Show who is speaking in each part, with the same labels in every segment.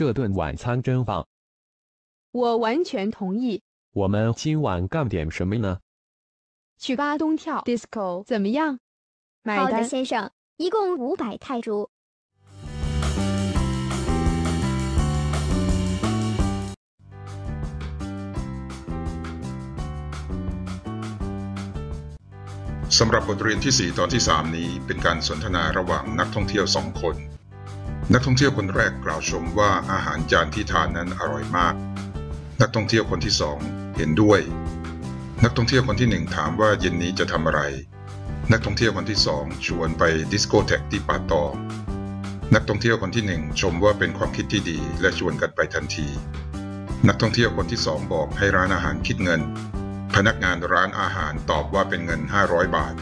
Speaker 1: 这顿晚餐真棒。
Speaker 2: 我完全同意。
Speaker 1: 我们今晚干点什么呢？
Speaker 2: 去巴东跳 disco 怎么样？买
Speaker 3: 好的，
Speaker 2: 单。
Speaker 3: 先生，一共五百泰铢。
Speaker 4: สำหรับบทเรียนที่ 4 ตอนที่ 3 นี้เป็นการสนทนาระหว่างนักท่องเที่ยวสองคน นักท่องเที่ยวคนแรกกล่าวชมว่าอาหารจานที่ทานนั้นอร่อยมาก นักท่องเที่ยวคนที่สองเห็นด้วย นักท่องเที่ยวคนที่หนึ่งถามว่าเย็นนี้จะทำอะไร นักท่องเที่ยวคนที่สองชวนไปดิสโกเทกที่ป่าตองนักท่องเที่ยวคนที่หนึ่งชมว่าเป็นความคิดที่ดีและชวนกันไปทันที นักท่องเที่ยวคนที่สองบอกให้ร้านอาหารคิดเงิน พนักงานร้านอาหารตอบว่าเป็นเงิน 500 บาท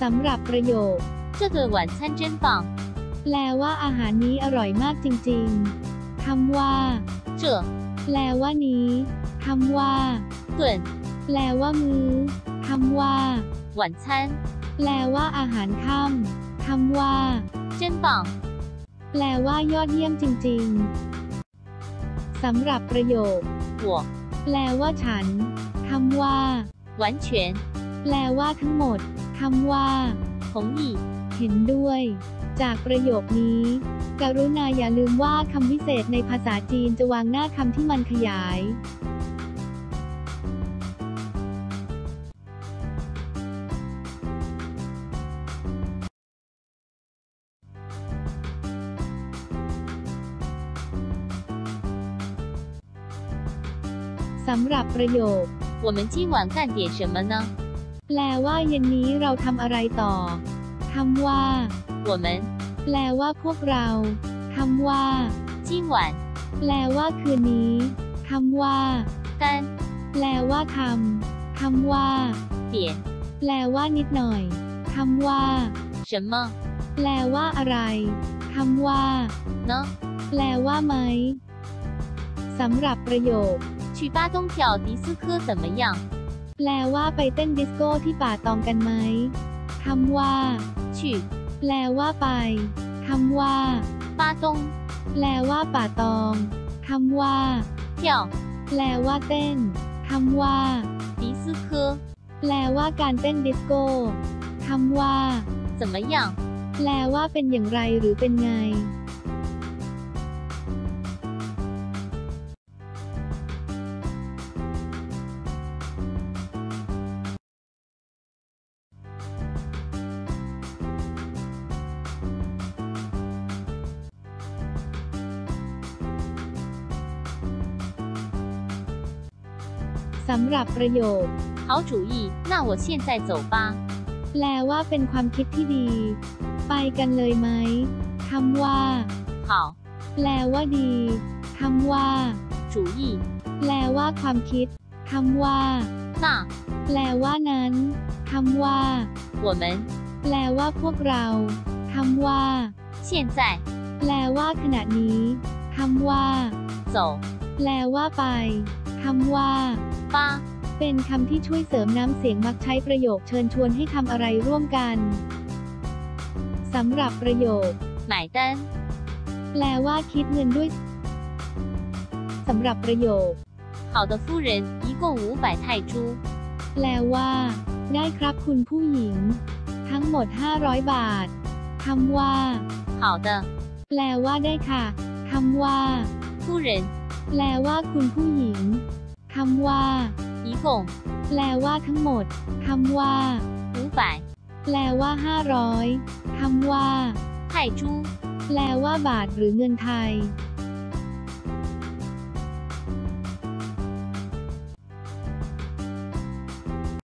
Speaker 5: สำหรับประโยค
Speaker 6: 这顿晚餐真棒。
Speaker 5: แปลว่าอาหารนี้อร่อยมากจริงๆ คำว่า
Speaker 6: 这
Speaker 5: แปลว่านี้ คำว่า
Speaker 6: 顿
Speaker 5: แปลว่ามื้อ คำว่า
Speaker 6: 晚餐
Speaker 5: แปลว่าอาหารค่ำ คำว่า
Speaker 6: 真棒。
Speaker 5: แปลว่ายอดเยี่ยมจริงๆ สำหรับประโยค
Speaker 6: 我
Speaker 5: แปลว่าฉัน คำว่า
Speaker 6: 完全
Speaker 5: แปลว่าทั้งหมด คำว่า
Speaker 6: 同意。
Speaker 5: เห็นด้วย จากประโยคนี้ กรุณาอย่าลืมว่าคำวิเศษในภาษาจีนจะวางหน้าคำที่มันขยาย สำหรับประโยค
Speaker 6: 我们今晚干点什么呢？
Speaker 5: แปลว่าเย็นนี้เราทำอะไรต่อ คำว่า
Speaker 6: 我们
Speaker 5: แปลว่าพวกเรา คำว่า
Speaker 6: 今晚
Speaker 5: แปลว่าคืนนี้ คำว่า
Speaker 6: 干
Speaker 5: แปลว่าทำ คำว่า
Speaker 6: 点
Speaker 5: แปลว่านิดหน่อย คำว่า
Speaker 6: 什么
Speaker 5: แปลว่าอะไร คำว่า
Speaker 6: 呢？
Speaker 5: แปลว่าไหม สำหรับประโยค
Speaker 6: 去巴东跳迪斯科怎么样？
Speaker 5: แปลว่าไปเต้นดิสโก้ที่ป่าตองกันไหม คำว่า
Speaker 6: 去
Speaker 5: แปลว่าไป คำว่า
Speaker 6: 巴东
Speaker 5: แปลว่าป่าตอง คำว่า
Speaker 6: 跳
Speaker 5: แปลว่าเต้น คำว่า
Speaker 6: 迪斯科
Speaker 5: แปลว่าการเต้นดิสโก้ คำว่า
Speaker 6: 怎么样？
Speaker 5: แปลว่าเป็นอย่างไรหรือเป็นไง สำหรับประโยค
Speaker 6: 好主意，那我现在走吧。
Speaker 5: แปลว่าเป็นความคิดที่ดี ไปกันเลยไหม คำว่า
Speaker 6: 好，
Speaker 5: แปลว่าดี คำว่า
Speaker 6: 主意，
Speaker 5: แปลว่าความคิด คำว่า
Speaker 6: 那
Speaker 5: แปลว่านั้น คำว่า
Speaker 6: 我们
Speaker 5: แปลว่าพวกเรา คำว่า
Speaker 6: 现在
Speaker 5: แปลว่าขณะนี้ คำว่า
Speaker 6: 走
Speaker 5: แปลว่าไป คำว่า
Speaker 6: 吧。
Speaker 5: เป็นคำที่ช่วยเสริมน้ำเสียงมักใช้ประโยคเชิญชวนให้ทำอะไรร่วมกัน สำหรับประโยค
Speaker 6: 买单，
Speaker 5: แปลว่าคิดเงินด้วย สำหรับประโยค
Speaker 6: 好的，夫人，一共五百泰铢。
Speaker 5: แปลว่า ได้ครับคุณผู้หญิง ทั้งหมด 500 บาท คำว่า
Speaker 6: 好的，
Speaker 5: แปลว่าได้ค่ะ คำว่า
Speaker 6: 夫人，
Speaker 5: แปลว่าคุณผู้หญิง คำว่า
Speaker 6: ส่ง
Speaker 5: แปลว่าทั้งหมด คำว่า
Speaker 6: 五百
Speaker 5: แปลว่าห้าร้อยคำว่า
Speaker 6: ไถ่ชู
Speaker 5: แปลว่าบาทหรือเงินไทย